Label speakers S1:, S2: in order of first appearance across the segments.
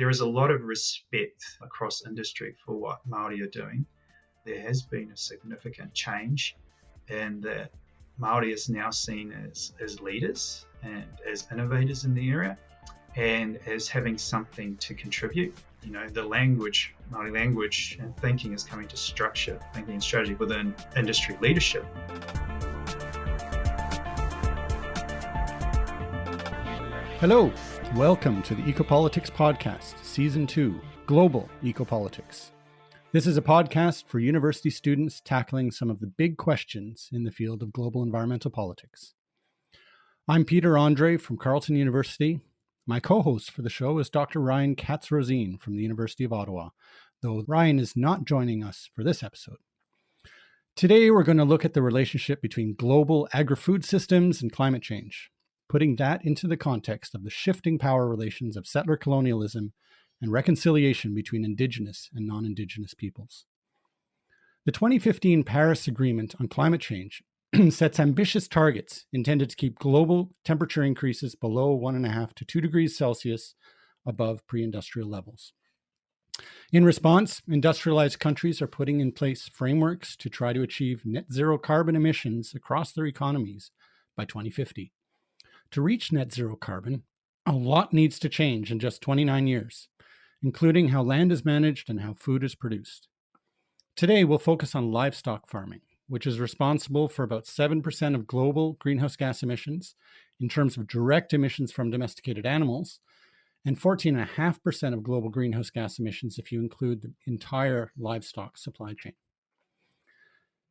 S1: there is a lot of respect across industry for what Maori are doing. There has been a significant change and that Maori is now seen as, as leaders and as innovators in the area and as having something to contribute. You know, the language, Maori language and thinking is coming to structure thinking and strategy within industry leadership.
S2: Hello, welcome to the Ecopolitics Podcast, Season 2 Global Ecopolitics. This is a podcast for university students tackling some of the big questions in the field of global environmental politics. I'm Peter Andrée from Carleton University. My co host for the show is Dr. Ryan Katz Rosene from the University of Ottawa, though Ryan is not joining us for this episode. Today, we're going to look at the relationship between global agri food systems and climate change, putting that into the context of the shifting power relations of settler colonialism and reconciliation between Indigenous and non Indigenous peoples. The 2015 Paris Agreement on Climate Change sets ambitious targets intended to keep global temperature increases below 1.5 to 2 degrees Celsius above pre industrial levels. In response, industrialized countries are putting in place frameworks to try to achieve net zero carbon emissions across their economies by 2050. To reach net zero carbon, a lot needs to change in just 29 years including how land is managed and how food is produced. Today, we'll focus on livestock farming, which is responsible for about 7% of global greenhouse gas emissions in terms of direct emissions from domesticated animals, and 14.5% of global greenhouse gas emissions if you include the entire livestock supply chain.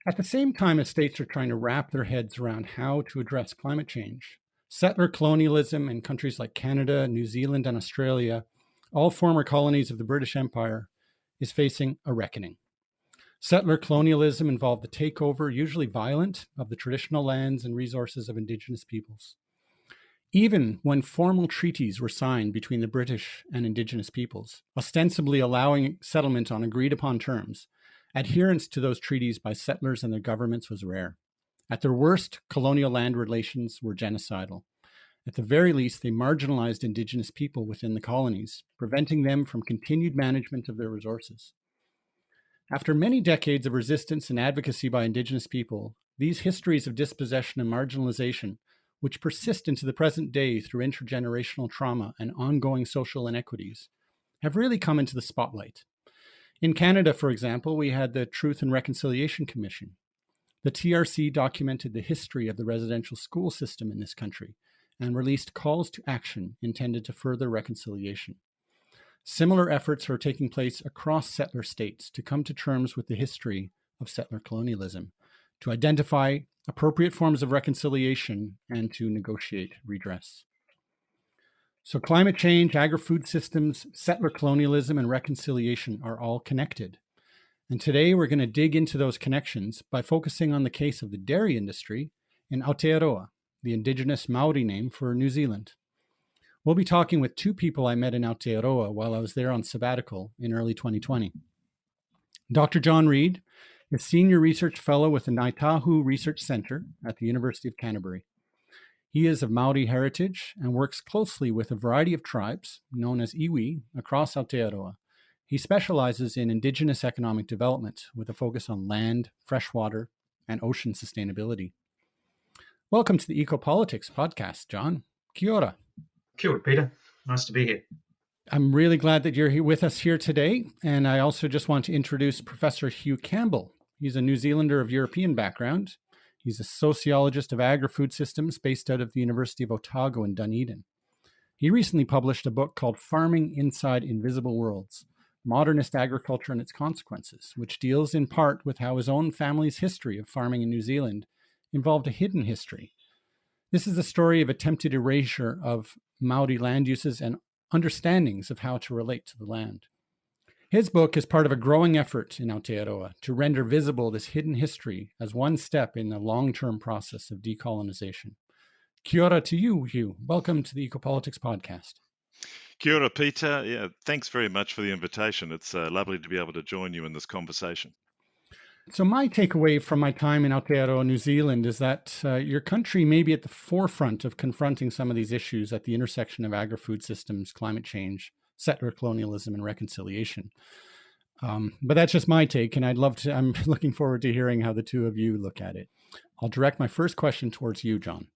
S2: At the same time as states are trying to wrap their heads around how to address climate change, settler colonialism in countries like Canada, New Zealand, and Australia all former colonies of the British Empire, is facing a reckoning. Settler colonialism involved the takeover, usually violent, of the traditional lands and resources of Indigenous peoples. Even when formal treaties were signed between the British and Indigenous peoples, ostensibly allowing settlement on agreed upon terms, adherence to those treaties by settlers and their governments was rare. At their worst, colonial land relations were genocidal. At the very least, they marginalized Indigenous people within the colonies, preventing them from continued management of their resources. After many decades of resistance and advocacy by Indigenous people, these histories of dispossession and marginalization, which persist into the present day through intergenerational trauma and ongoing social inequities, have really come into the spotlight. In Canada, for example, we had the Truth and Reconciliation Commission. The TRC documented the history of the residential school system in this country and released calls to action intended to further reconciliation. Similar efforts are taking place across settler states to come to terms with the history of settler colonialism, to identify appropriate forms of reconciliation, and to negotiate redress. So, climate change, agri food systems, settler colonialism, and reconciliation are all connected. And today we're going to dig into those connections by focusing on the case of the dairy industry in Aotearoa, the indigenous Maori name for New Zealand. We'll be talking with two people I met in Aotearoa while I was there on sabbatical in early 2020. Dr. John Reid is Senior Research Fellow with the Ngāi Tahu Research Centre at the University of Canterbury. He is of Maori heritage and works closely with a variety of tribes, known as iwi, across Aotearoa. He specializes in Indigenous economic development with a focus on land, freshwater, and ocean sustainability. Welcome to the Ecopolitics podcast, John. Kia ora.
S1: Kia ora, Peter. Nice to be here.
S2: I'm really glad that you're here with us here today. And I also just want to introduce Professor Hugh Campbell. He's a New Zealander of European background. He's a sociologist of agri-food systems based out of the University of Otago in Dunedin. He recently published a book called Farming Inside Invisible Worlds Modernist Agriculture and Its Consequences, which deals in part with how his own family's history of farming in New Zealand involved a hidden history. This is a story of attempted erasure of Maori land uses and understandings of how to relate to the land. His book is part of a growing effort in Aotearoa to render visible this hidden history as one step in the long term process of decolonization. Kia ora to you, Hugh. Welcome to the Ecopolitics Podcast.
S3: Kia ora, Peter. Yeah, thanks very much for the invitation. It's uh, lovely to be able to join you in this conversation.
S2: So my takeaway from my time in Aotearoa, New Zealand, is that uh, your country may be at the forefront of confronting some of these issues at the intersection of agri-food systems, climate change, settler colonialism and reconciliation. Um, but that's just my take, and I'd love to. I'm looking forward to hearing how the two of you look at it. I'll direct my first question towards you, John.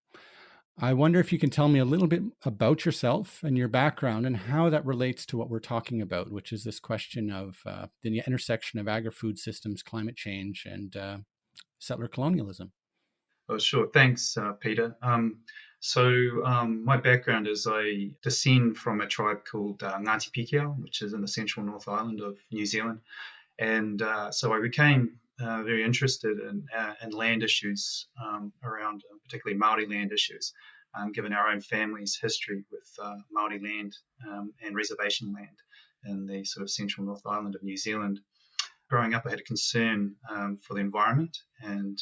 S2: I wonder if you can tell me a little bit about yourself and your background and how that relates to what we're talking about, which is this question of uh, the intersection of agri-food systems, climate change, and uh, settler colonialism.
S1: Oh, sure. Thanks, uh, Peter. Um, so um, my background is I descend from a tribe called uh, Ngati Pikiao, which is in the central North Island of New Zealand. And uh, so I became uh, very interested in, uh, in land issues um, around, uh, particularly Maori land issues, um, given our own family's history with uh, Maori land um, and reservation land in the sort of central North Island of New Zealand. Growing up, I had a concern um, for the environment and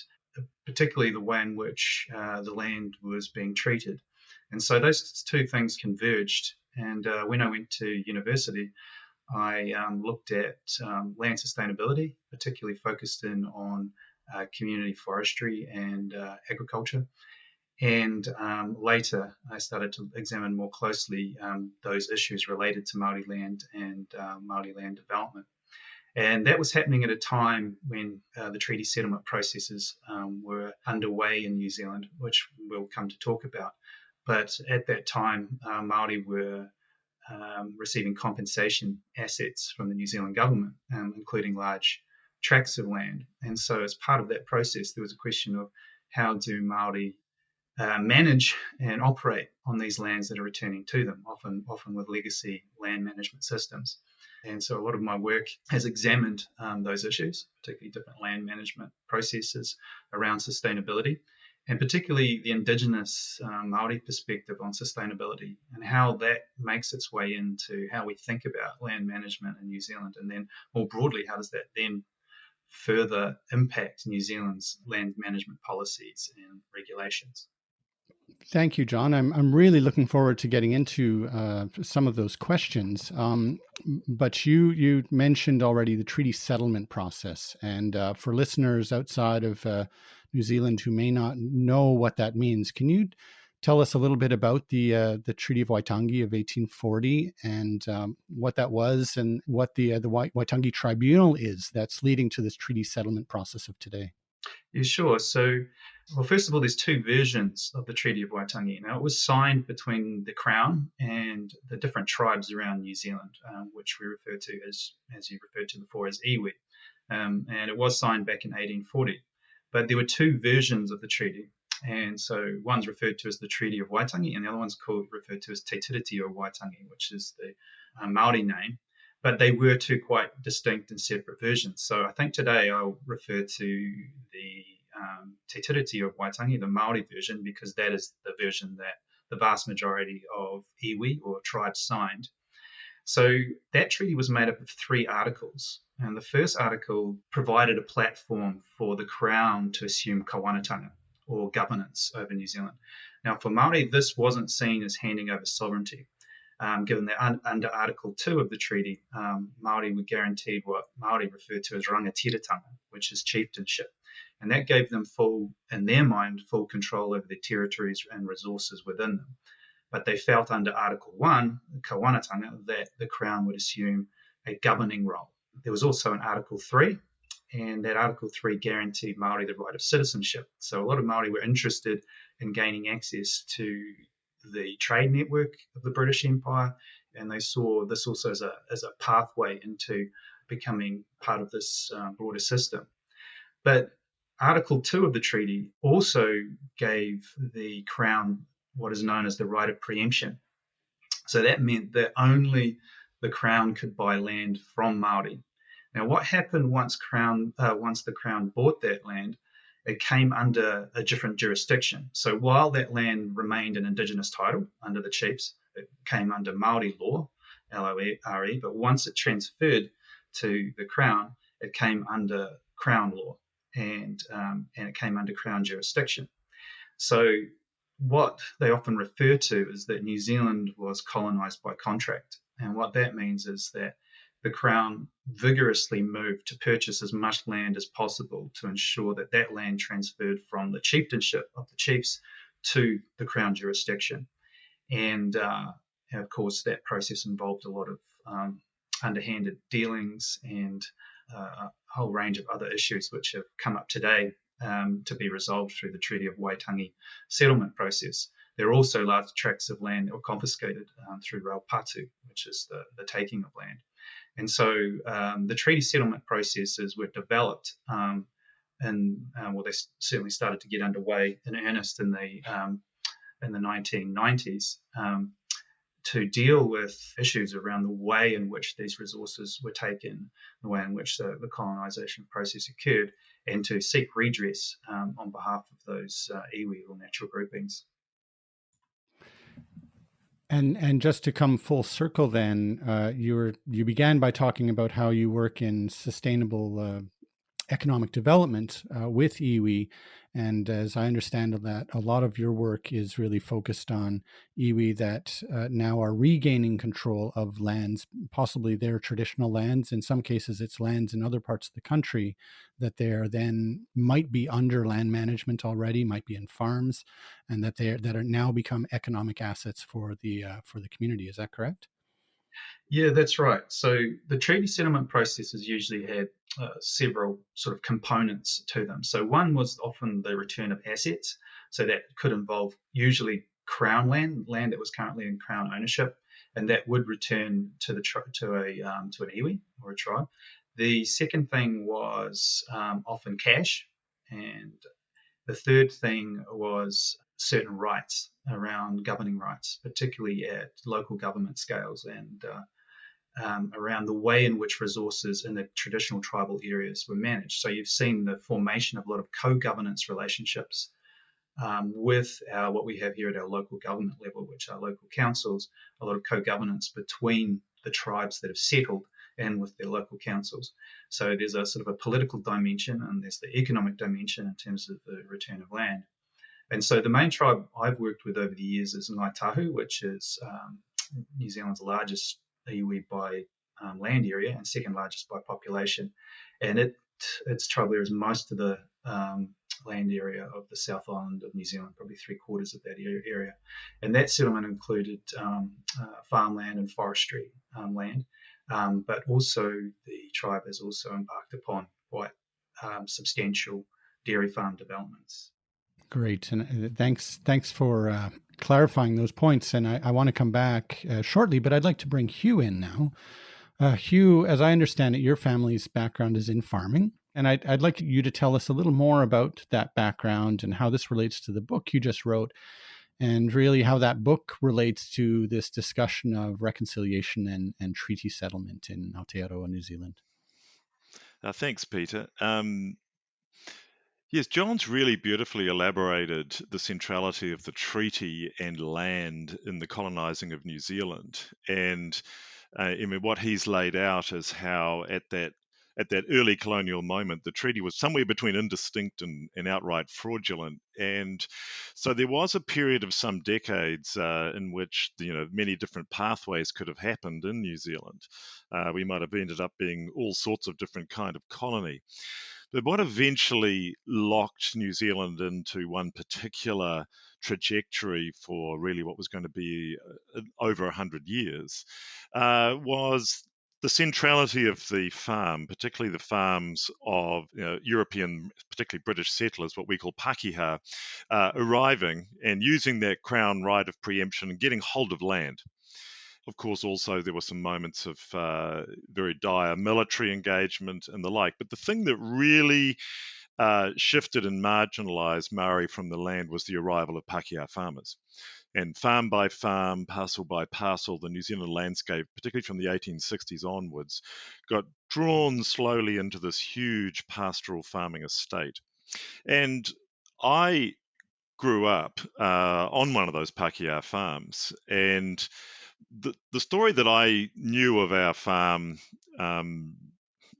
S1: particularly the way in which uh, the land was being treated. And so those two things converged. And uh, when I went to university, I um, looked at um, land sustainability, particularly focused in on uh, community forestry and uh, agriculture. And um, later, I started to examine more closely um, those issues related to Māori land and uh, Māori land development. And that was happening at a time when uh, the treaty settlement processes um, were underway in New Zealand, which we'll come to talk about. But at that time, uh, Māori were um, receiving compensation assets from the New Zealand government, um, including large tracts of land. And so, as part of that process, there was a question of how do Māori uh, manage and operate on these lands that are returning to them, often, often with legacy land management systems. And so a lot of my work has examined um, those issues, particularly different land management processes around sustainability, and particularly the Indigenous um, Maori perspective on sustainability and how that makes its way into how we think about land management in New Zealand. And then more broadly, how does that then further impact New Zealand's land management policies and regulations?
S2: Thank you, John. I'm, I'm really looking forward to getting into uh, some of those questions. Um, but you you mentioned already the treaty settlement process, and uh, for listeners outside of uh, New Zealand who may not know what that means, can you tell us a little bit about the uh, the Treaty of Waitangi of 1840 and um, what that was, and what the uh, the Waitangi Tribunal is that's leading to this treaty settlement process of today?
S1: Yeah, sure. So well, first of all, there's two versions of the Treaty of Waitangi. Now, it was signed between the Crown and the different tribes around New Zealand, um, which we refer to as, as you referred to before, as iwi. Um, and it was signed back in 1840. But there were two versions of the treaty. And so one's referred to as the Treaty of Waitangi, and the other one's called referred to as Te Tiriti Waitangi, which is the uh, Maori name. But they were two quite distinct and separate versions. So I think today I'll refer to the um, Te Tiriti of Waitangi, the Maori version, because that is the version that the vast majority of iwi or tribes signed. So that treaty was made up of three articles. And the first article provided a platform for the Crown to assume kawanatanga or governance over New Zealand. Now, for Maori, this wasn't seen as handing over sovereignty, um, given that un- under Article 2 of the treaty, um, Maori were guaranteed what Maori referred to as rangatiratanga, which is chieftainship. And that gave them full, in their mind, full control over their territories and resources within them. But they felt under Article 1, the Kawanatanga, that the Crown would assume a governing role. There was also an Article 3, and that Article 3 guaranteed Maori the right of citizenship. So a lot of Maori were interested in gaining access to the trade network of the British Empire, and they saw this also as a, as a pathway into becoming part of this uh, broader system. But Article 2 of the treaty also gave the Crown what is known as the right of preemption. So that meant that only the Crown could buy land from Maori. Now, what happened once Crown uh, once the Crown bought that land? It came under a different jurisdiction. So while that land remained an Indigenous title under the chiefs, it came under Maori law, L-O-R-E. But once it transferred to the Crown, it came under Crown law and um, and it came under Crown jurisdiction. So what they often refer to is that New Zealand was colonised by contract, and what that means is that the Crown vigorously moved to purchase as much land as possible to ensure that that land transferred from the chieftainship of the chiefs to the Crown jurisdiction. And, uh, and of course, that process involved a lot of um, underhanded dealings and uh, a whole range of other issues which have come up today um, to be resolved through the Treaty of Waitangi settlement process. There are also large tracts of land that were confiscated um, through Raupatu, which is the, the taking of land. And so um, the treaty settlement processes were developed, um, and uh, well, they certainly started to get underway in earnest in the um, in the 1990s um, to deal with issues around the way in which these resources were taken, the way in which the, the colonization process occurred, and to seek redress um, on behalf of those uh, iwi or natural groupings.
S2: And and just to come full circle, then uh, you were you began by talking about how you work in sustainable uh, economic development uh, with iwi, and as I understand that, a lot of your work is really focused on iwi that uh, now are regaining control of lands, possibly their traditional lands. In some cases, it's lands in other parts of the country that they are then might be under land management already, might be in farms, and that they are, that are now become economic assets for the uh, for the community. Is that correct?
S1: Yeah, that's right. So the treaty settlement process has usually had uh, several sort of components to them. So one was often the return of assets. So that could involve usually crown land, land that was currently in crown ownership, and that would return to the to a um, to an iwi or a tribe. The second thing was um, often cash, and the third thing was certain rights around governing rights, particularly at local government scales and uh, um, around the way in which resources in the traditional tribal areas were managed. So you've seen the formation of a lot of co-governance relationships um, with our, what we have here at our local government level, which are local councils, a lot of co-governance between the tribes that have settled and with their local councils. So there's a sort of a political dimension and there's the economic dimension in terms of the return of land. And so the main tribe I've worked with over the years is Ngāi Tahu, which is um, New Zealand's largest iwi by um, land area and second largest by population. And it its tribal area is most of the um, land area of the South Island of New Zealand, probably three quarters of that area. And that settlement included um, uh, farmland and forestry um, land, um, but also the tribe has also embarked upon quite substantial dairy farm developments.
S2: Great, and uh, thanks thanks for uh, clarifying those points. And I, I want to come back uh, shortly, but I'd like to bring Hugh in now. Uh, Hugh, as I understand it, your family's background is in farming, and I'd, I'd like you to tell us a little more about that background and how this relates to the book you just wrote, and really how that book relates to this discussion of reconciliation and, and treaty settlement in Aotearoa, New Zealand.
S3: Uh, thanks, Peter. Um, Yes, John's really beautifully elaborated the centrality of the treaty and land in the colonizing of New Zealand. And uh, I mean, what he's laid out is how at that at that early colonial moment, the treaty was somewhere between indistinct and, and outright fraudulent. And so there was a period of some decades uh, in which you know many different pathways could have happened in New Zealand. Uh, we might have ended up being all sorts of different kind of colony. But what eventually locked New Zealand into one particular trajectory for really what was going to be uh, over 100 years uh, was the centrality of the farm, particularly the farms of you know, European, particularly British settlers, what we call Pakeha, uh, arriving and using their crown right of preemption and getting hold of land. Of course, also there were some moments of uh, very dire military engagement and the like. But the thing that really uh, shifted and marginalised Maori from the land was the arrival of Pakeha farmers. And farm by farm, parcel by parcel, the New Zealand landscape, particularly from the 1860s onwards, got drawn slowly into this huge pastoral farming estate. And I grew up uh, on one of those Pakeha farms, and the, story that I knew of our farm um,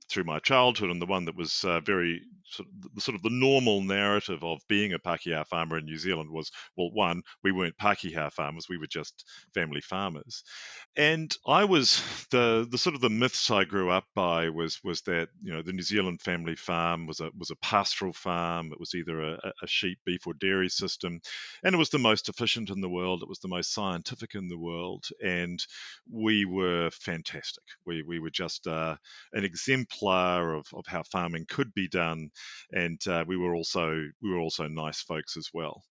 S3: through my childhood and the one that was uh, very sort of, the, sort of the normal narrative of being a Pākehā farmer in New Zealand was, well, one, we weren't Pākehā farmers, we were just family farmers. And I was the the sort of the myths I grew up by was was that you know the New Zealand family farm was a was a pastoral farm. It was either a, a sheep, beef, or dairy system, and it was the most efficient in the world. It was the most scientific in the world, and we were fantastic. We we were just uh, an exemplar of, of how farming could be done, and uh, we were also we were also nice folks as well.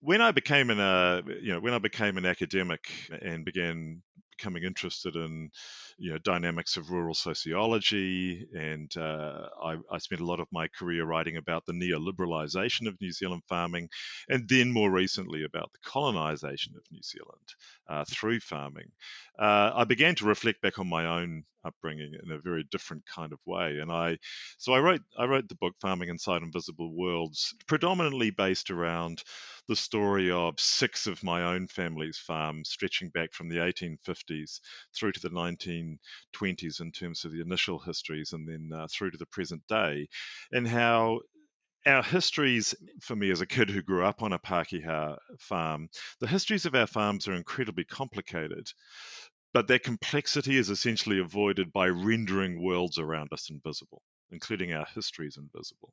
S3: When I became an uh, you know when I became an academic and began becoming interested in you know dynamics of rural sociology, and uh, I, I, spent a lot of my career writing about the neoliberalization of New Zealand farming, and then more recently about the colonization of New Zealand uh, through farming. Uh, I began to reflect back on my own upbringing in a very different kind of way, and I so I wrote I wrote the book Farming Inside Invisible Worlds, predominantly based around the story of six of my own family's farms, stretching back from the 1850s through to the 1920s in terms of the initial histories, and then uh, through to the present day, and how our histories, for me as a kid who grew up on a Pākehā farm, the histories of our farms are incredibly complicated. But that complexity is essentially avoided by rendering worlds around us invisible, including our histories invisible.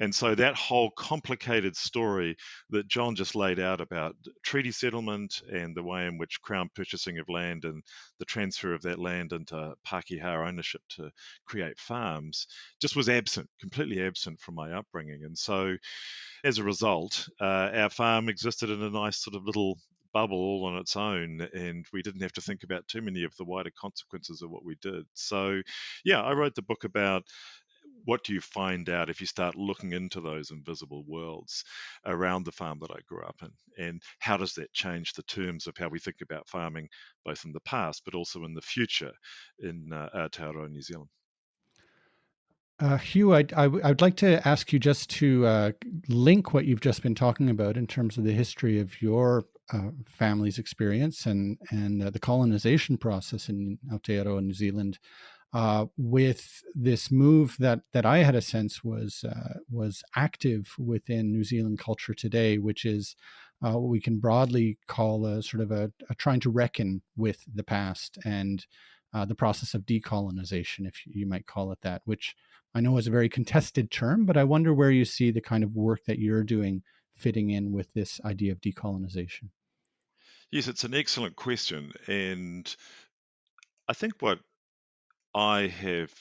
S3: And so that whole complicated story that John just laid out about treaty settlement and the way in which Crown purchasing of land and the transfer of that land into Pākehā ownership to create farms just was absent, completely absent from my upbringing. And so as a result, uh, our farm existed in a nice sort of little bubble all on its own, and we didn't have to think about too many of the wider consequences of what we did. So, yeah, I wrote the book about what do you find out if you start looking into those invisible worlds around the farm that I grew up in? And how does that change the terms of how we think about farming, both in the past but also in the future in uh, Aotearoa, New Zealand?
S2: Uh, Hugh, I'd, I, would like to ask you just to uh, link what you've just been talking about in terms of the history of your uh, family's experience and and uh, the colonization process in Aotearoa, New Zealand, uh, with this move that that I had a sense was uh, was active within New Zealand culture today, which is uh, what we can broadly call a sort of a, a trying to reckon with the past and uh, the process of decolonization, if you might call it that, which I know is a very contested term, but I wonder where you see the kind of work that you're doing fitting in with this idea of decolonization.
S3: Yes, it's an excellent question, and I think what I have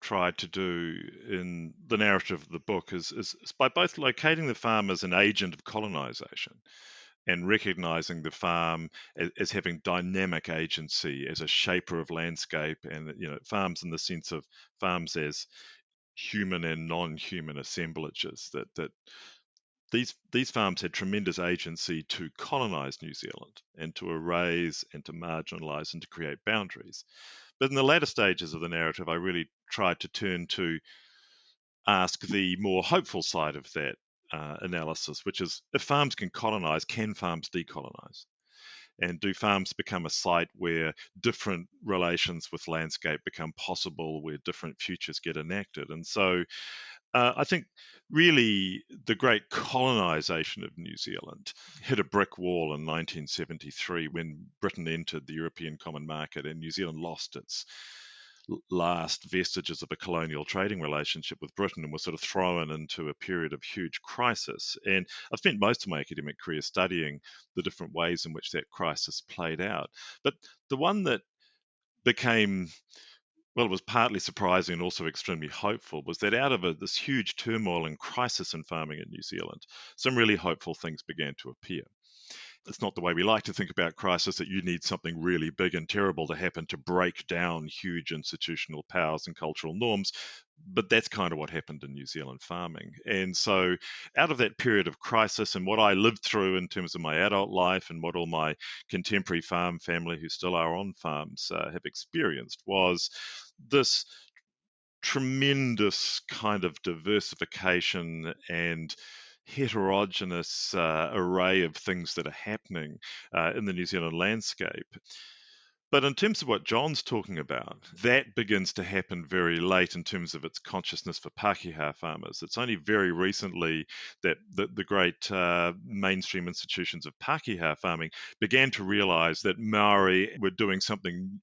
S3: tried to do in the narrative of the book is, is, is, by both locating the farm as an agent of colonization and recognizing the farm as, as, having dynamic agency as a shaper of landscape and you know farms in the sense of farms as human and non-human assemblages that that these these farms had tremendous agency to colonize New Zealand and to erase and to marginalize and to create boundaries but in the latter stages of the narrative, I really tried to turn to ask the more hopeful side of that uh, analysis, which is if farms can colonize, can farms decolonize? And do farms become a site where different relations with landscape become possible, where different futures get enacted? And so uh, I think really the great colonization of New Zealand hit a brick wall in 1973 when Britain entered the European Common Market and New Zealand lost its last vestiges of a colonial trading relationship with Britain and was sort of thrown into a period of huge crisis. And I've spent most of my academic career studying the different ways in which that crisis played out. But the one that became well, was partly surprising and also extremely hopeful, was that out of a, this huge turmoil and crisis in farming in New Zealand, some really hopeful things began to appear it's not the way we like to think about crisis that you need something really big and terrible to happen to break down huge institutional powers and cultural norms. But that's kind of what happened in New Zealand farming. And so, out of that period of crisis and what I lived through in terms of my adult life and what all my contemporary farm family who still are on farms uh, have experienced, was this tremendous kind of diversification and heterogeneous uh, array of things that are happening uh, in the New Zealand landscape. But in terms of what John's talking about, that begins to happen very late in terms of its consciousness for Pākehā farmers. It's only very recently that the, the great uh, mainstream institutions of Pākehā farming began to realize that Maori were doing something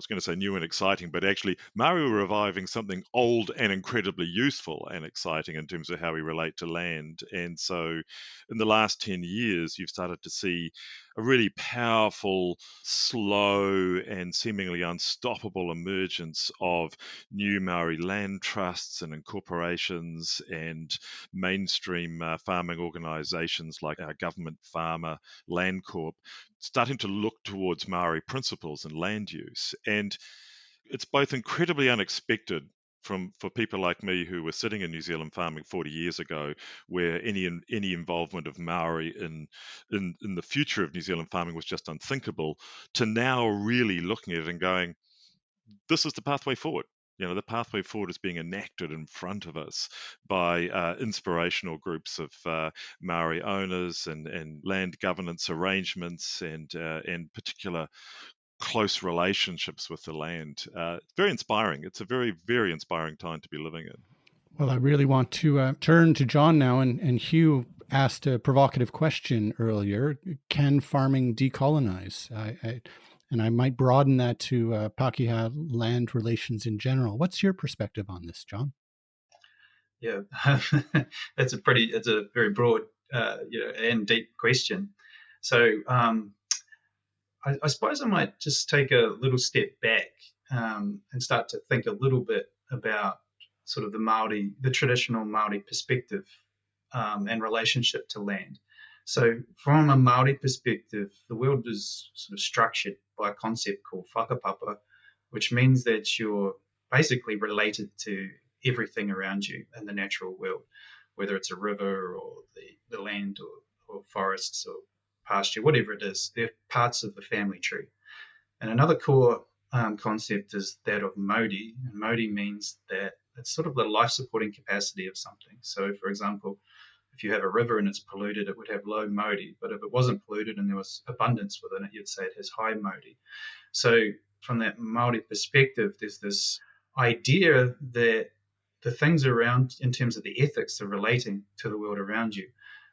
S3: was going to say new and exciting, but actually, Maori were reviving something old and incredibly useful and exciting in terms of how we relate to land. And so, in the last 10 years, you've started to see a really powerful, slow, and seemingly unstoppable emergence of new Maori land trusts and incorporations and mainstream uh, farming organisations like our government farmer Landcorp starting to look towards Maori principles and land use. And it's both incredibly unexpected from for people like me who were sitting in New Zealand farming 40 years ago, where any any involvement of Maori in in in the future of New Zealand farming was just unthinkable, to now really looking at it and going, this is the pathway forward. You know, the pathway forward is being enacted in front of us by uh, inspirational groups of uh, Maori owners and, and land governance arrangements and uh, and particular close relationships with the land. Uh, very inspiring. It's a very, very inspiring time to be living in.
S2: Well, I really want to uh, turn to John now. And, and Hugh asked a provocative question earlier Can farming decolonize? I, I, and I might broaden that to uh, Pākehā land relations in general. What's your perspective on this, John?
S1: Yeah, that's a pretty, it's a very broad, uh, you know, and deep question. So um, I, I, suppose I might just take a little step back um, and start to think a little bit about sort of the Maori, the traditional Maori perspective um, and relationship to land. So, from a Maori perspective, the world is sort of structured by a concept called whakapapa, which means that you're basically related to everything around you in the natural world, whether it's a river or the, the land or, or forests or pasture, whatever it is, they're parts of the family tree. And another core um, concept is that of Mauri, and Mauri means that it's sort of the life supporting capacity of something. So, for example, if you have a river and it's polluted, it would have low Mauri. But if it wasn't polluted and there was abundance within it, you'd say it has high Mauri. So, from that Maori perspective, there's this idea that the things around, in terms of the ethics of relating to the world around you,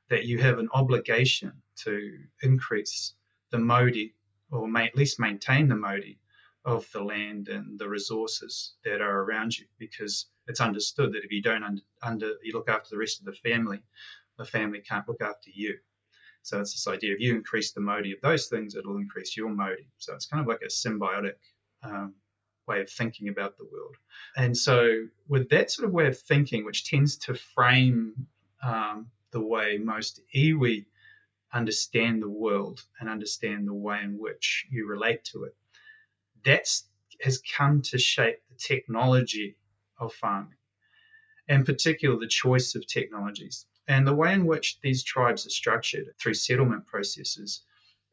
S1: that you have an obligation to increase the Mauri or may, at least maintain the Mauri of the land and the resources that are around you, because it's understood that if you don't under, under you look after the rest of the family, the family can't look after you. So it's this idea if you increase the Mauri of those things, it'll increase your Mauri. So it's kind of like a symbiotic um, way of thinking about the world. And so with that sort of way of thinking, which tends to frame um, the way most iwi understand the world and understand the way in which you relate to it. That has come to shape the technology of farming, and particularly the choice of technologies. And the way in which these tribes are structured through settlement processes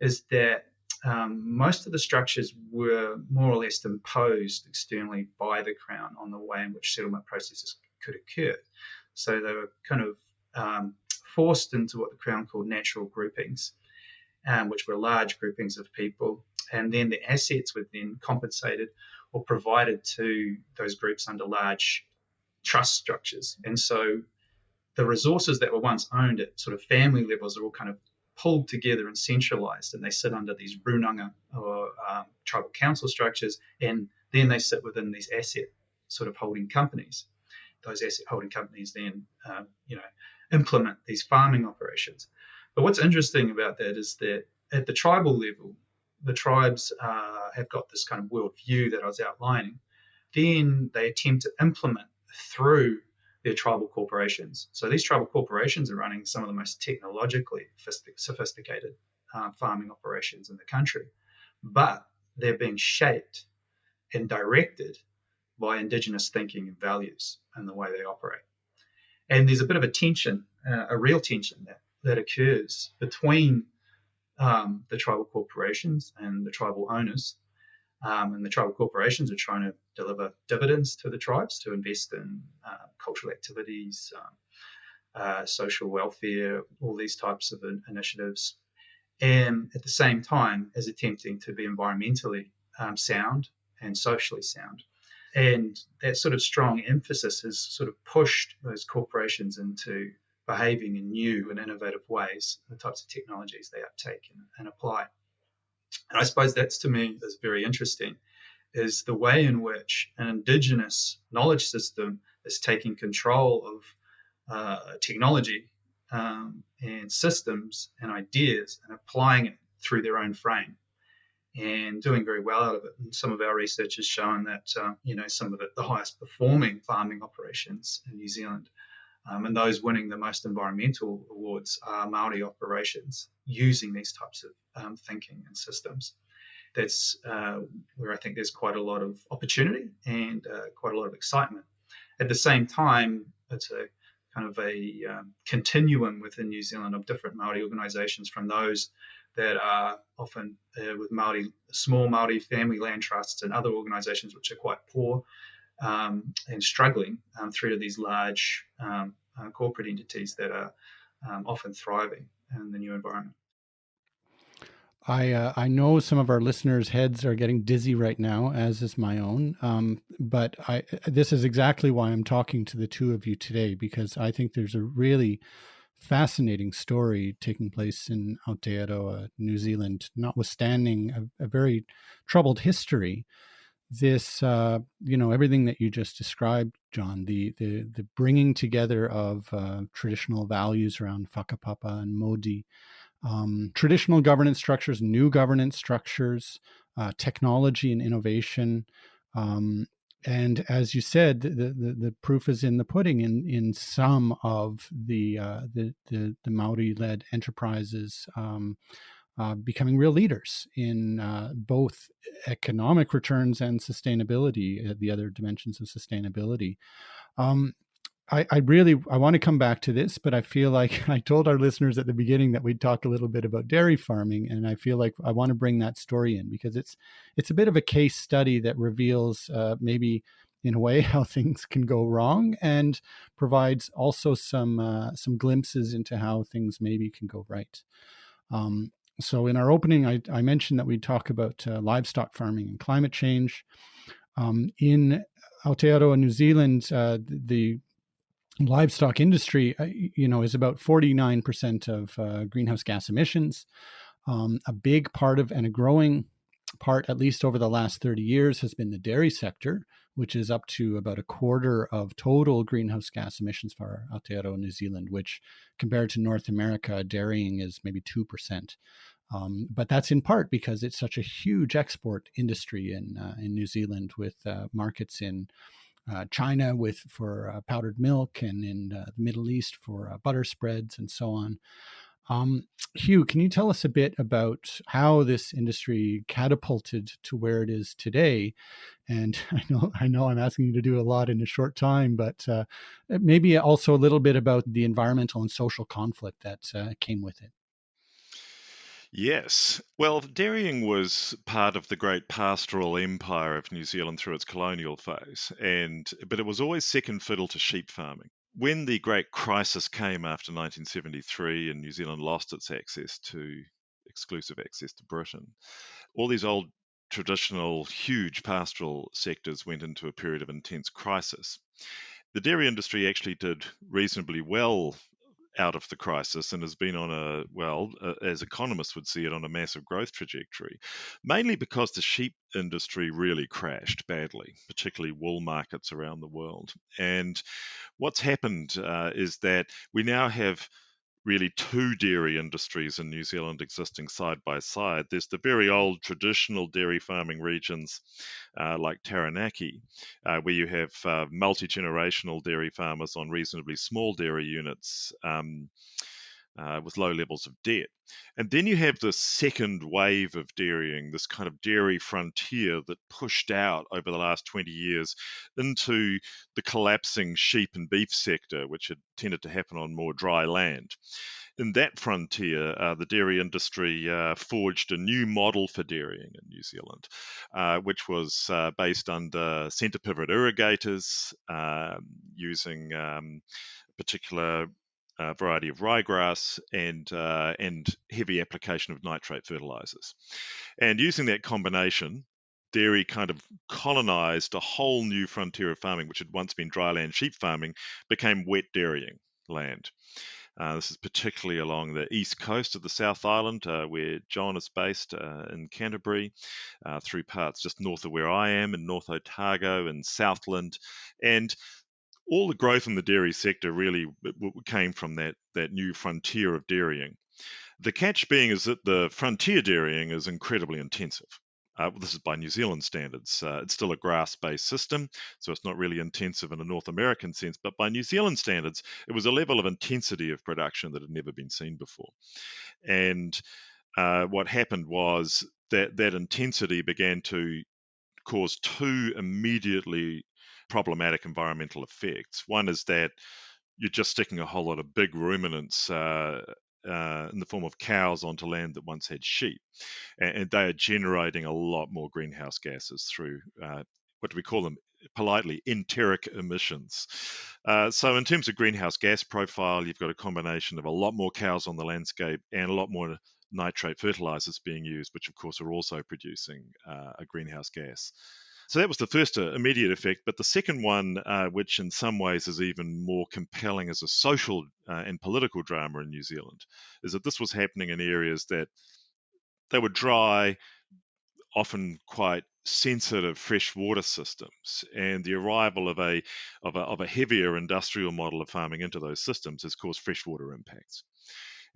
S1: is that um, most of the structures were more or less imposed externally by the Crown on the way in which settlement processes could occur. So they were kind of um, forced into what the Crown called natural groupings, um, which were large groupings of people. And then the assets were then compensated or provided to those groups under large trust structures. And so the resources that were once owned at sort of family levels are all kind of pulled together and centralized, and they sit under these runanga or um, tribal council structures, and then they sit within these asset sort of holding companies. Those asset holding companies then, um, you know, implement these farming operations. But what's interesting about that is that at the tribal level, the tribes uh, have got this kind of worldview that I was outlining. Then they attempt to implement through their tribal corporations. So these tribal corporations are running some of the most technologically sophisticated uh, farming operations in the country, but they're being shaped and directed by indigenous thinking and values and the way they operate. And there's a bit of a tension, uh, a real tension that, that occurs between um, the tribal corporations and the tribal owners. Um, and the tribal corporations are trying to deliver dividends to the tribes to invest in uh, cultural activities, um, uh, social welfare, all these types of initiatives. and at the same time as attempting to be environmentally um, sound and socially sound. And that sort of strong emphasis has sort of pushed those corporations into behaving in new and innovative ways, the types of technologies they uptake and, and apply. And I suppose that's to me is very interesting, is the way in which an indigenous knowledge system is taking control of uh, technology um, and systems and ideas and applying it through their own frame and doing very well out of it. And some of our research has shown that, uh, you know, some of the, the, highest performing farming operations in New Zealand um, and those winning the most environmental awards are Maori operations using these types of um, thinking and systems. That's uh, where I think there's quite a lot of opportunity and uh, quite a lot of excitement. At the same time, it's a kind of a um, continuum within New Zealand of different Maori organisations, from those that are often uh, with Maori small Maori family land trusts and other organisations which are quite poor um, and struggling um, through to these large um, uh, corporate entities that are um, often thriving in the new environment.
S2: I uh, I know some of our listeners' heads are getting dizzy right now, as is my own. Um, but I this is exactly why I'm talking to the two of you today because I think there's a really fascinating story taking place in Aotearoa, New Zealand, notwithstanding a, a very troubled history. This, uh, you know, everything that you just described, John, the the the bringing together of uh, traditional values around whakapapa and Mauri um, traditional governance structures, new governance structures, uh, technology and innovation. Um, and as you said, the, the, the, proof is in the pudding in, in some of the, uh, the, the, the Maori led enterprises um, uh, becoming real leaders in uh, both economic returns and sustainability, uh, the other dimensions of sustainability. Um, I, I really I want to come back to this, but I feel like I told our listeners at the beginning that we'd talk a little bit about dairy farming, and I feel like I want to bring that story in because it's it's a bit of a case study that reveals uh, maybe in a way how things can go wrong and provides also some uh, some glimpses into how things maybe can go right. Um, so in our opening, I, I, mentioned that we'd talk about uh, livestock farming and climate change. Um, in Aotearoa, New Zealand, uh, the livestock industry, uh, you know, is about 49% of uh, greenhouse gas emissions. Um, a big part of and a growing part, at least over the last 30 years, has been the dairy sector, which is up to about a quarter of total greenhouse gas emissions for Aotearoa, New Zealand, which compared to North America, dairying is maybe 2%. Um, but that's in part because it's such a huge export industry in uh, in New Zealand with uh, markets in uh, China with for uh, powdered milk, and in uh, the Middle East for uh, butter spreads and so on. Um, Hugh, can you tell us a bit about how this industry catapulted to where it is today? And I know I know I'm asking you to do a lot in a short time, but uh, maybe also a little bit about the environmental and social conflict that uh, came with it.
S3: Yes. Well, dairying was part of the great pastoral empire of New Zealand through its colonial phase, and but it was always second fiddle to sheep farming. When the great crisis came after 1973 and New Zealand lost its access to exclusive access to Britain, all these old traditional huge pastoral sectors went into a period of intense crisis. The dairy industry actually did reasonably well out of the crisis and has been on a, well, uh, as economists would see it, on a massive growth trajectory, mainly because the sheep industry really crashed badly, particularly wool markets around the world. And what's happened uh, is that we now have really two dairy industries in New Zealand existing side by side. There's the very old traditional dairy farming regions uh, like Taranaki, uh, where you have uh, multi generational dairy farmers on reasonably small dairy units. Um, uh, with low levels of debt. And then you have this second wave of dairying, this kind of dairy frontier that pushed out over the last 20 years into the collapsing sheep and beef sector, which had tended to happen on more dry land. In that frontier, uh, the dairy industry uh, forged a new model for dairying in New Zealand, uh, which was uh, based under centre pivot irrigators um, using um, particular a variety of ryegrass, and uh, and heavy application of nitrate fertilizers. And using that combination, dairy kind of colonized a whole new frontier of farming, which had once been dryland sheep farming, became wet dairying land. Uh, this is particularly along the east coast of the South Island, uh, where John is based uh, in Canterbury, uh, through parts just north of where I am in North Otago and Southland. And all the growth in the dairy sector really came from that, that new frontier of dairying. The catch being is that the frontier dairying is incredibly intensive. Uh, this is by New Zealand standards. Uh, it's still a grass based system, so it's not really intensive in a North American sense, but by New Zealand standards, it was a level of intensity of production that had never been seen before. And uh, what happened was that that intensity began to cause two immediately problematic environmental effects. One is that you're just sticking a whole lot of big ruminants uh, uh, in the form of cows onto land that once had sheep. And, and they are generating a lot more greenhouse gases through uh, what do we call them? Politely, enteric emissions. Uh, so, in terms of greenhouse gas profile, you've got a combination of a lot more cows on the landscape and a lot more nitrate fertilizers being used, which of course are also producing uh, a greenhouse gas. So that was the first uh, immediate effect. But the second one, uh, which in some ways is even more compelling as a social uh, and political drama in New Zealand, is that this was happening in areas that they were dry, often quite sensitive freshwater systems, and the arrival of a, of a of a heavier industrial model of farming into those systems has caused freshwater impacts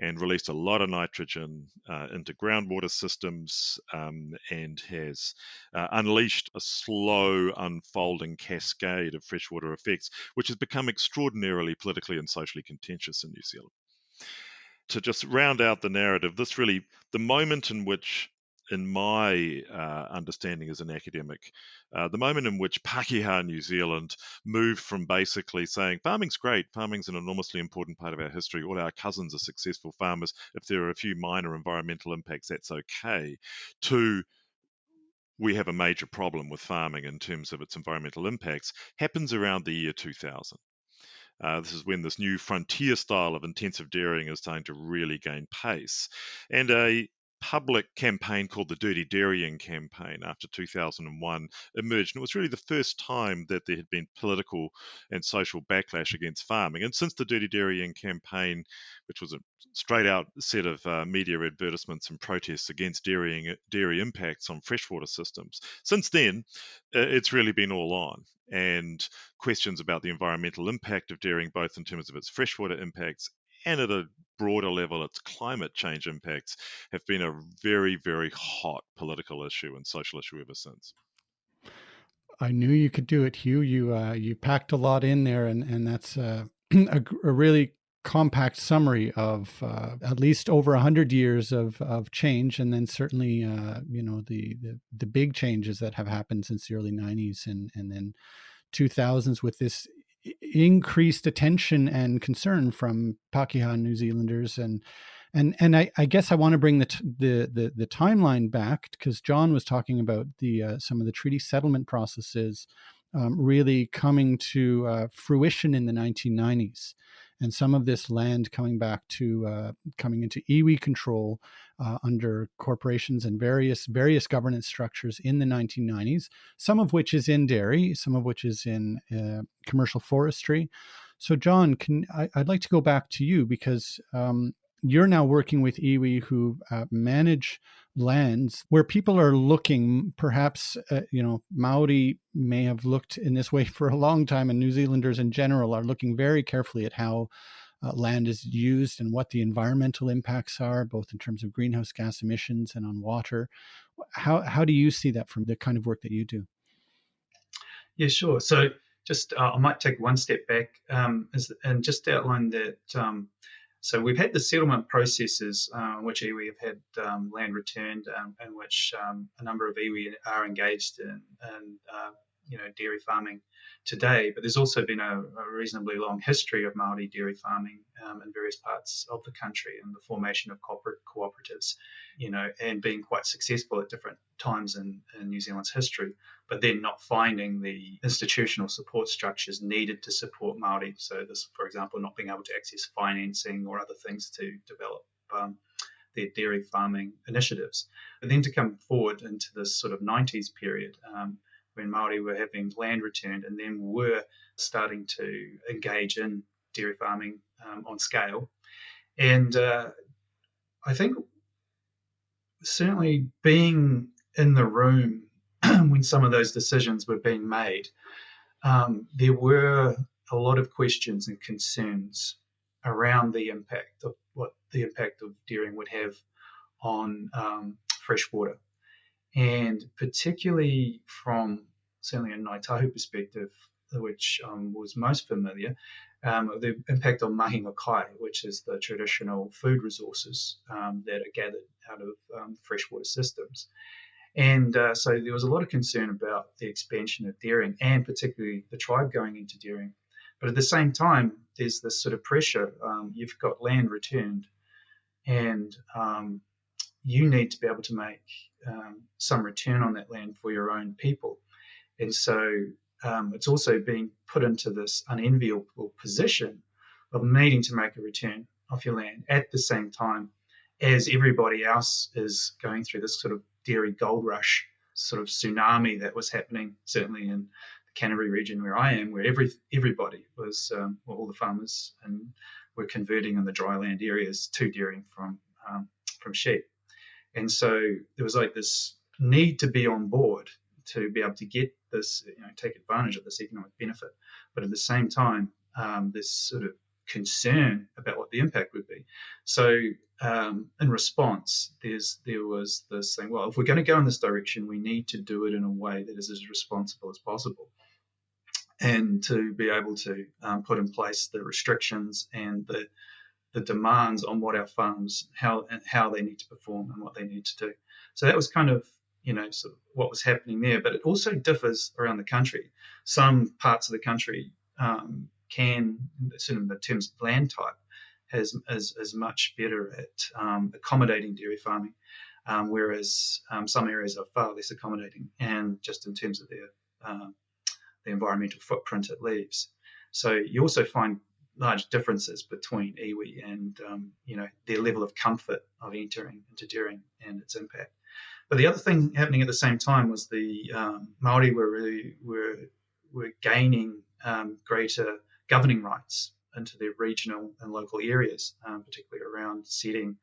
S3: and released a lot of nitrogen uh, into groundwater systems um, and has uh, unleashed a slow unfolding cascade of freshwater effects, which has become extraordinarily politically and socially contentious in New Zealand. To just round out the narrative, this really, the moment in which in my uh, understanding as an academic, uh, the moment in which Pakeha New Zealand moved from basically saying farming's great, farming's an enormously important part of our history, all our cousins are successful farmers, if there are a few minor environmental impacts, that's okay, to we have a major problem with farming in terms of its environmental impacts, happens around the year 2000. Uh, this is when this new frontier style of intensive dairying is starting to really gain pace. And a public campaign called the Dirty Dairying Campaign after 2001 emerged. And it was really the first time that there had been political and social backlash against farming. And since the Dirty Dairying Campaign, which was a straight out set of uh, media advertisements and protests against dairying, dairy impacts on freshwater systems, since then, it's really been all on. And questions about the environmental impact of dairying, both in terms of its freshwater impacts and at a broader level, its climate change impacts have been a very, very hot political issue and social issue ever since.
S2: I knew you could do it, Hugh. You uh, you packed a lot in there, and and that's uh, a, a, really compact summary of uh, at least over a hundred years of of change, and then certainly uh, you know the, the the big changes that have happened since the early '90s, and and then 2000s with this increased attention and concern from Pakeha New Zealanders and and and I, I guess I want to bring the the the, the timeline back because John was talking about the uh, some of the treaty settlement processes um, really coming to uh, fruition in the 1990s and some of this land coming back to uh, coming into iwi control uh, under corporations and various various governance structures in the 1990s. Some of which is in dairy, some of which is in uh, commercial forestry. So, John, can I, would like to go back to you because um, you're now working with iwi who uh, manage lands where people are looking perhaps uh, you know maori may have looked in this way for a long time and new zealanders in general are looking very carefully at how uh, land is used and what the environmental impacts are both in terms of greenhouse gas emissions and on water. How how do you see that from the kind of work that you do?
S1: Yeah sure. So just uh, i might take one step back um, and just outline that um, so we've had the settlement processes uh, which iwi have had um, land returned um, in which um, a number of iwi are engaged in, in uh, you know dairy farming today. But there's also been a, a reasonably long history of Maori dairy farming um, in various parts of the country and the formation of corporate cooperatives, you know, and being quite successful at different times in, in New Zealand's history. But then not finding the institutional support structures needed to support Maori. So this, for example, not being able to access financing or other things to develop. Um, their dairy farming initiatives. But then to come forward into this sort of 90s period, um, when Maori were having land returned and then were starting to engage in dairy farming um, on scale. And uh, I think certainly being in the room when some of those decisions were being made, um, there were a lot of questions and concerns around the impact of what the impact of dairying would have on um, freshwater. And particularly from certainly a Ngāi Tahu perspective, which um, was most familiar, um, the impact on mahinga kai, which is the traditional food resources um, that are gathered out of um, freshwater systems. And uh, so there was a lot of concern about the expansion of dairying and particularly the tribe going into dairying. But at the same time, there's this sort of pressure. Um, you've got land returned, and um, you need to be able to make um, some return on that land for your own people. And so um, it's also being put into this unenviable position of needing to make a return off your land at the same time as everybody else is going through this sort of dairy gold rush sort of tsunami that was happening, certainly in the Canterbury region where I am, where every everybody was, um, well, all the farmers and were converting in the dryland areas to dairying from um, from sheep. And so there was like this need to be on board to be able to get this, you know, take advantage of this economic benefit. But at the same time, um, this sort of concern about what the impact would be. So um, in response, there's there was this thing. Well, if we're going to go in this direction, we need to do it in a way that is as responsible as possible, and to be able to um, put in place the restrictions and the the demands on what our farms how and how they need to perform and what they need to do. So that was kind of you know sort of what was happening there. But it also differs around the country. Some parts of the country um, can, sort of in terms of land type, has is, is much better at um, accommodating dairy farming, um, whereas um, some areas are far less accommodating, and just in terms of their uh, the environmental footprint it leaves. So you also find large differences between iwi and um, you know their level of comfort of entering into dairying and its impact. But the other thing happening at the same time was the um, Maori were really were were gaining um, greater governing rights into their regional and local areas, um, particularly around setting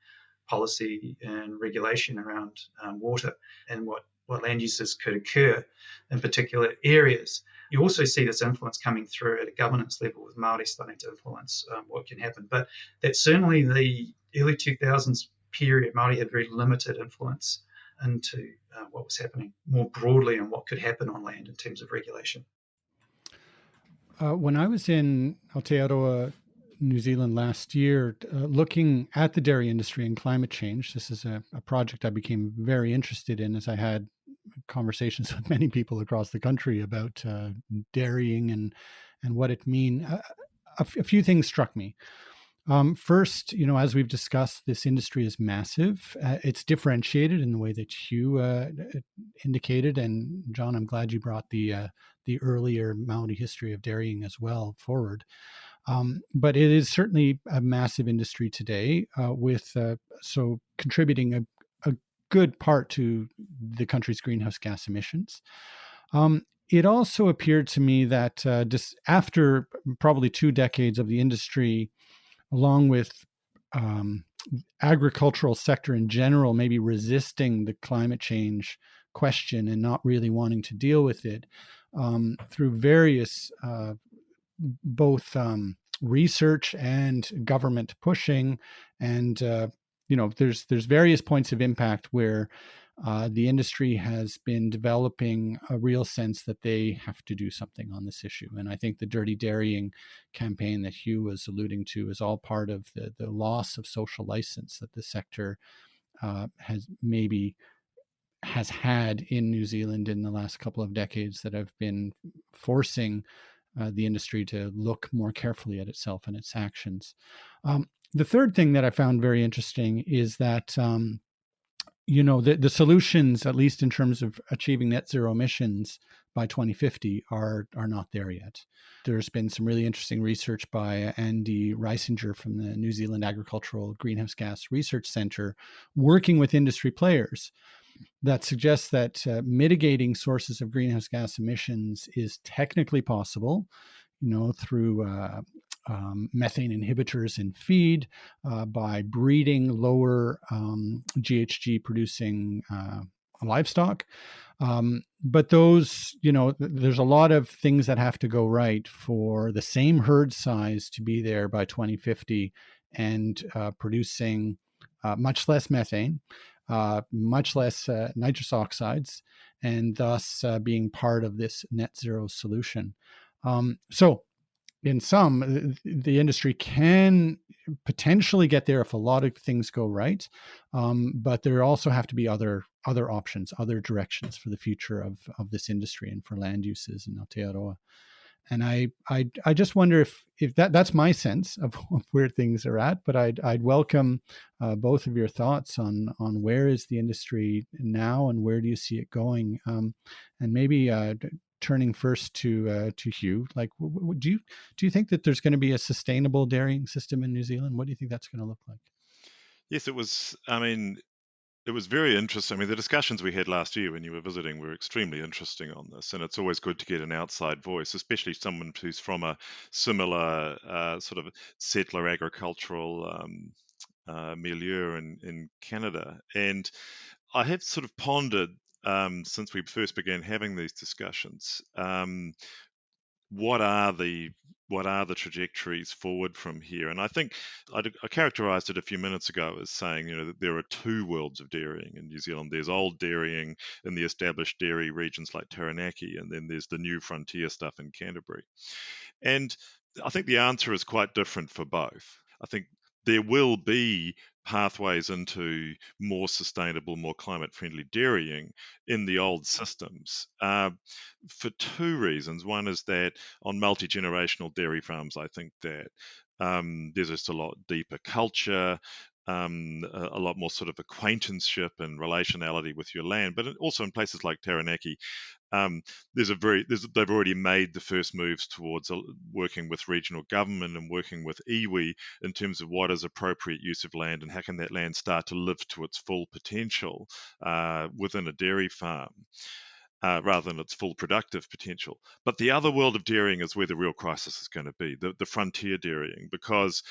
S1: policy and regulation around um, water and what what land uses could occur in particular areas. You also see this influence coming through at a governance level with Maori starting to influence um, what can happen. But that certainly the early 2000s period, Maori had very limited influence into uh, what was happening more broadly and what could happen on land in terms of regulation.
S2: Uh, when I was in Aotearoa, New Zealand last year, uh, looking at the dairy industry and climate change, this is a, a, project I became very interested in as I had conversations with many people across the country about uh, dairying and and what it mean. Uh, a, few things struck me. Um, first, you know, as we've discussed, this industry is massive. Uh, it's differentiated in the way that you uh, indicated, and John, I'm glad you brought the uh, the earlier Maori history of dairying as well forward. Um, but it is certainly a massive industry today, uh, with uh, so contributing a good part to the country's greenhouse gas emissions. Um, it also appeared to me that uh, just after probably two decades of the industry, along with um, agricultural sector in general, maybe resisting the climate change question and not really wanting to deal with it um, through various uh, both um, research and government pushing and uh, you know there's there's various points of impact where uh, the industry has been developing a real sense that they have to do something on this issue. And I think the dirty dairying campaign that Hugh was alluding to is all part of the, the loss of social license that the sector uh, has maybe has had in New Zealand in the last couple of decades that have been forcing uh, the industry to look more carefully at itself and its actions. Um, the third thing that I found very interesting is that um, you know the, the solutions, at least in terms of achieving net zero emissions by 2050, are are not there yet. There's been some really interesting research by Andy Reisinger from the New Zealand Agricultural Greenhouse Gas Research Center, working with industry players that suggests that uh, mitigating sources of greenhouse gas emissions is technically possible, you know, through uh, um, methane inhibitors in feed, uh, by breeding lower um, GHG producing uh, livestock. Um, but those, you know, there's a lot of things that have to go right for the same herd size to be there by 2050 and uh, producing uh, much less methane uh, much less uh, nitrous oxides, and thus being part of this net zero solution. Um, so, in some, the industry can potentially get there if a lot of things go right, um, but there also have to be other other options, other directions for the future of of this industry and for land uses in Aotearoa and I, I, I just wonder if, if that that's my sense of, where things are at. But I'd, I'd welcome uh, both of your thoughts on, on where is the industry now and where do you see it going, um, and maybe uh, turning first to uh, to Hugh. Like, do you do you think that there's going to be a sustainable dairying system in New Zealand? What do you think that's going to look like?
S3: Yes, it was. I mean, it was very interesting. I mean, the discussions we had last year when you were visiting were extremely interesting on this, and it's always good to get an outside voice, especially someone who's from a similar uh, sort of settler agricultural um, uh, milieu in, in Canada. And I have sort of pondered um, since we first began having these discussions um, what are the what are the trajectories forward from here? And I think I, I, characterized it a few minutes ago as saying, you know, that there are two worlds of dairying in New Zealand. There's old dairying in the established dairy regions like Taranaki, and then there's the new frontier stuff in Canterbury. And I think the answer is quite different for both. I think there will be pathways into more sustainable, more climate friendly dairying in the old systems uh, for two reasons. One is that on multi generational dairy farms, I think that um, there's just a lot deeper culture. Um, a, a, lot more sort of acquaintanceship and relationality with your land, but also in places like Taranaki, um, there's a very there's, they've already made the first moves towards uh, working with regional government and working with iwi in terms of what is appropriate use of land and how can that land start to live to its full potential uh, within a dairy farm. Uh, rather than its full productive potential. But the other world of dairying is where the real crisis is going to be, the, the frontier dairying, because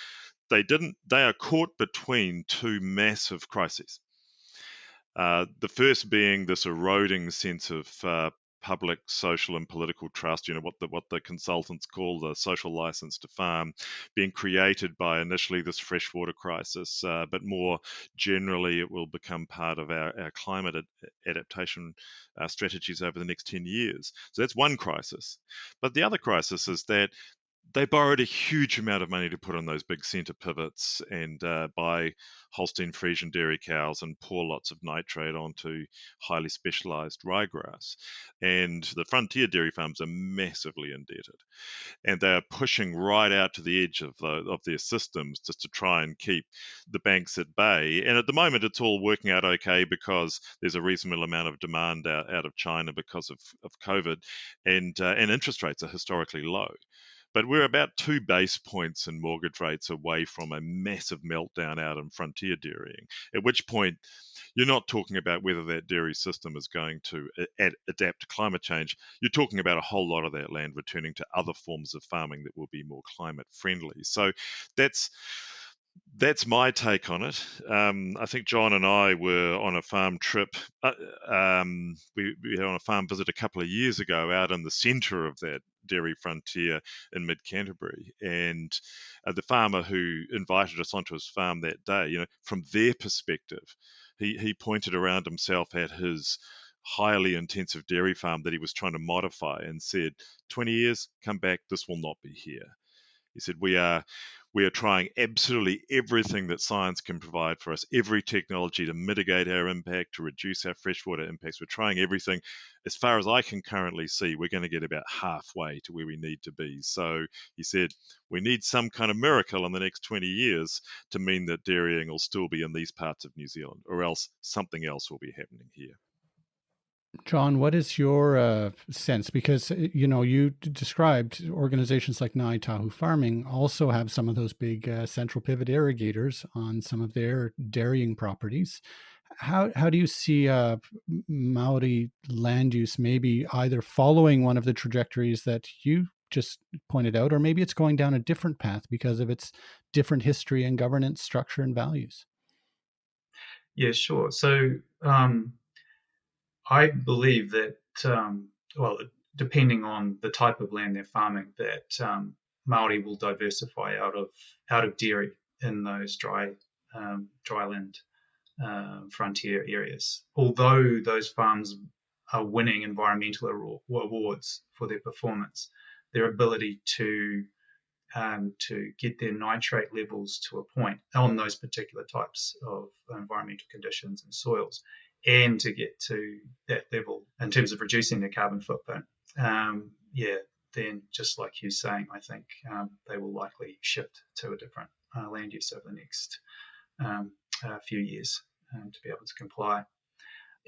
S3: they didn't they are caught between two massive crises. Uh, the first being this eroding sense of uh, public social and political trust you know what the what the consultants call the social license to farm being created by initially this freshwater crisis uh, but more generally it will become part of our, our climate ad- adaptation uh, strategies over the next 10 years. So that's one crisis. But the other crisis is that they borrowed a huge amount of money to put on those big centre pivots and uh, buy Holstein Friesian dairy cows and pour lots of nitrate onto highly specialised ryegrass. And the frontier dairy farms are massively indebted, and they are pushing right out to the edge of the, of their systems just to try and keep the banks at bay. And at the moment, it's all working out okay because there's a reasonable amount of demand out, out of China because of, of COVID, and uh, and interest rates are historically low. But we're about two base points in mortgage rates away from a massive meltdown out in frontier dairying, at which point you're not talking about whether that dairy system is going to ad- adapt to climate change. You're talking about a whole lot of that land returning to other forms of farming that will be more climate friendly. So that's that's my take on it. Um, I think John and I were on a farm trip. Uh, um, we, we were on a farm visit a couple of years ago out in the centre of that dairy frontier in mid Canterbury. And uh, the farmer who invited us onto his farm that day, you know, from their perspective, he, he pointed around himself at his highly intensive dairy farm that he was trying to modify and said, 20 years, come back, this will not be here. He said, We are we are trying absolutely everything that science can provide for us, every technology to mitigate our impact, to reduce our freshwater impacts. We're trying everything. As far as I can currently see, we're going to get about halfway to where we need to be. So he said, we need some kind of miracle in the next 20 years to mean that dairying will still be in these parts of New Zealand, or else something else will be happening here.
S2: John, what is your uh, sense? Because uh, you know you described organizations like Ngāi Tahu Farming also have some of those big uh, central pivot irrigators on some of their dairying properties. How how do you see uh, Maori land use maybe either following one of the trajectories that you just pointed out, or maybe it's going down a different path because of its different history and governance structure and values?
S1: Yeah, sure. So. Um I believe that, um, well, depending on the type of land they're farming, that um, Maori will diversify out of out of dairy in those dry um, dryland uh, frontier areas. Although those farms are winning environmental awards for their performance, their ability to um, to get their nitrate levels to a point on those particular types of environmental conditions and soils and to get to that level in terms of reducing their carbon footprint, um, yeah, then just like you're saying, I think um, they will likely shift to a different uh, land use over the next um, uh, few years um, to be able to comply.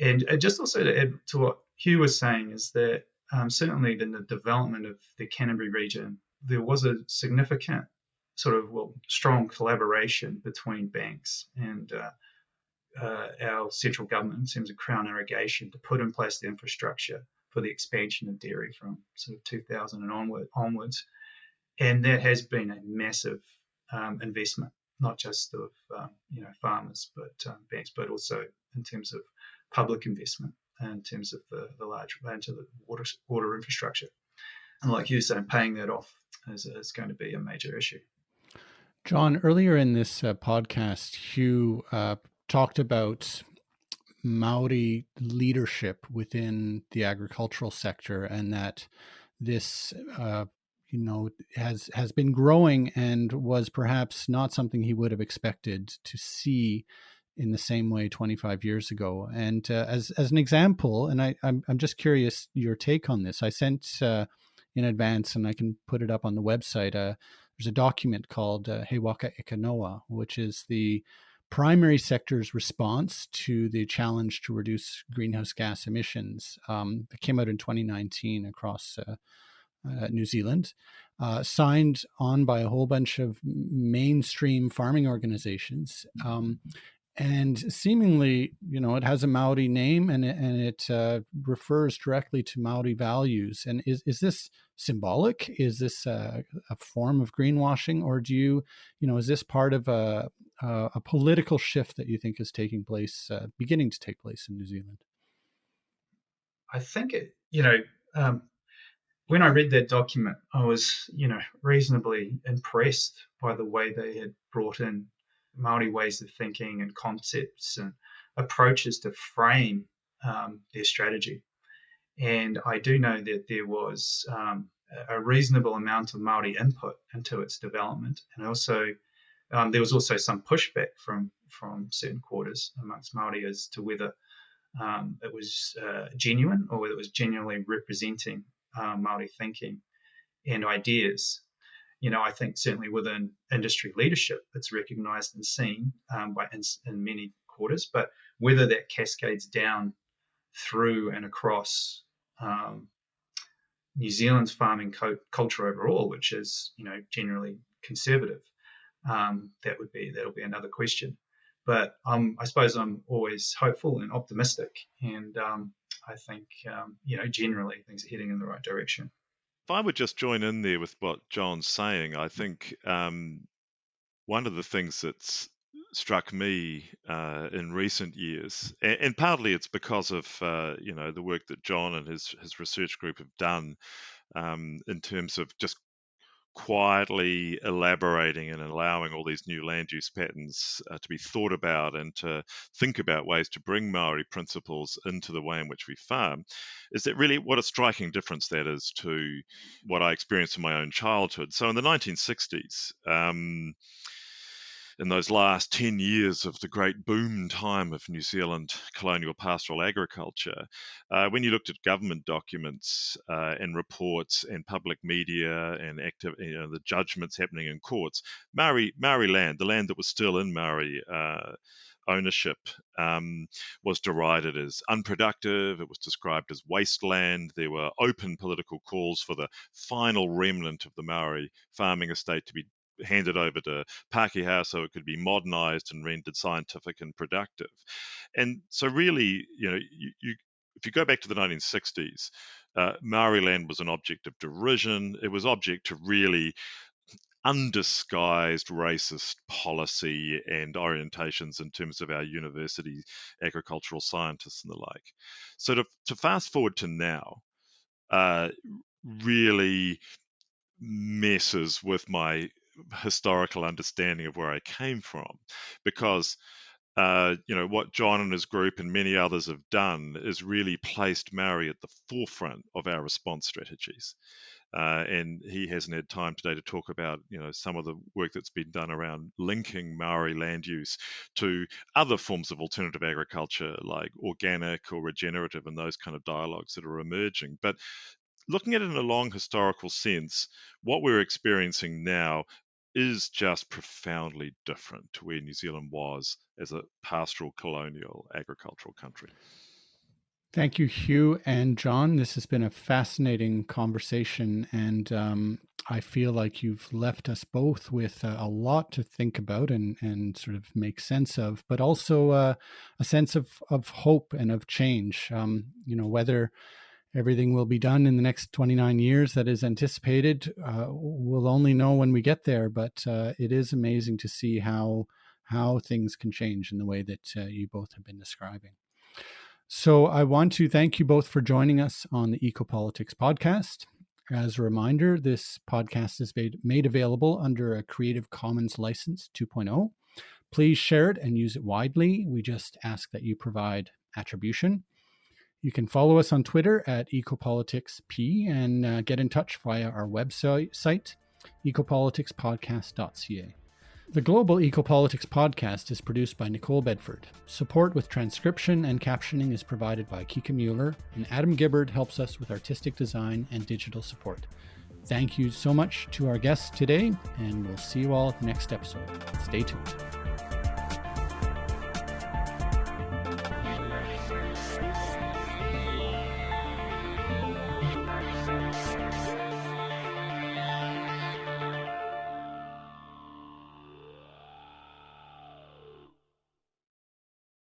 S1: And uh, just also to add to what Hugh was saying is that um, certainly in the development of the Canterbury region, there was a significant sort of well strong collaboration between banks and uh, our central government in terms of Crown irrigation to put in place the infrastructure for the expansion of dairy from sort of 2000 and onward, onwards. And that has been a massive um, investment, not just of um, you know farmers, but um, banks, but also in terms of public investment, in terms of the, the large into the water water infrastructure. And like you said, paying that off is, is going to be a major issue.
S2: John, earlier in this uh, podcast, Hugh uh, talked about Maori leadership within the agricultural sector, and that this, uh, you know, has has been growing and was perhaps not something he would have expected to see in the same way 25 years ago. And uh, as as an example, and I I'm, I'm just curious your take on this. I sent uh, in advance, and I can put it up on the website. Uh, there's a document called uh, He Waka Eke Noa, which is the primary sector's response to the challenge to reduce greenhouse gas emissions um, came out in 2019 across uh, uh, New Zealand, uh, signed on by a whole bunch of mainstream farming organizations. Um, and seemingly, you know, it has a Maori name and it, and it uh, refers directly to Maori values. And is, is this symbolic? Is this a, a form of greenwashing, or do you, you know, is this part of a, uh, a political shift that you think is taking place, uh, beginning to take place in New Zealand?
S1: I think it, you know, um, when I read that document, I was, you know, reasonably impressed by the way they had brought in Maori ways of thinking and concepts and approaches to frame um, their strategy. And I do know that there was um, a reasonable amount of Maori input into its development, and also um, there was also some pushback from from certain quarters amongst Maori as to whether um, it was uh, genuine or whether it was genuinely representing uh, Maori thinking and ideas. You know, I think certainly within industry leadership, it's recognised and seen um, by in, in, many quarters, but whether that cascades down through and across um, New Zealand's farming co- culture overall, which is you know generally conservative, um, that would be that'll be another question. But um, I suppose I'm always hopeful and optimistic, and um, I think um, you know generally things are heading in the right direction.
S3: If I would just join in there with what John's saying, I think um, one of the things that's struck me uh, in recent years, and, and, partly it's because of uh, you know the work that John and his his research group have done um, in terms of just quietly elaborating and allowing all these new land use patterns uh, to be thought about and to think about ways to bring Maori principles into the way in which we farm, is that really what a striking difference that is to what I experienced in my own childhood. So in the 1960s, um, in those last 10 years of the great boom time of New Zealand colonial pastoral agriculture, uh, when you looked at government documents uh, and reports and public media and active, you know, the judgments happening in courts, Maori, Maori land, the land that was still in Maori uh, ownership um, was derided as unproductive. It was described as wasteland. There were open political calls for the final remnant of the Maori farming estate to be handed over to Pākehā so it could be modernized and rendered scientific and productive. And so, really, you know, you, you if you go back to the 1960s, uh, Maori land was an object of derision. It was object to really undisguised racist policy and orientations in terms of our university agricultural scientists and the like. So to, to fast forward to now, uh, really messes with my historical understanding of where I came from, because uh, you know what John and his group and many others have done is really placed Maori at the forefront of our response strategies. Uh, and he hasn't had time today to talk about you know some of the work that's been done around linking Maori land use to other forms of alternative agriculture like organic or regenerative and those kind of dialogues that are emerging. But looking at it in a long historical sense, what we're experiencing now is just profoundly different to where New Zealand was as a pastoral colonial agricultural country.
S2: Thank you, Hugh and John. This has been a fascinating conversation, and um, I feel like you've left us both with a lot to think about and, and sort of make sense of, but also uh, a sense of, of hope and of change. Um, you know, whether everything will be done in the next 29 years that is anticipated. Uh, we'll only know when we get there, but uh, it is amazing to see how how things can change in the way that uh, you both have been describing. So I want to thank you both for joining us on the Ecopolitics podcast. As a reminder, this podcast is made, made available under a Creative Commons license 2.0. Please share it and use it widely. We just ask that you provide attribution. You can follow us on Twitter at EcopoliticsP and uh, get in touch via our website, ecopoliticspodcast.ca. The Global Ecopolitics podcast is produced by Nicole Bedford. Support with transcription and captioning is provided by Kika Mueller, and Adam Gibbard helps us with artistic design and digital support. Thank you so much to our guests today, and we'll see you all at the next episode. Stay tuned.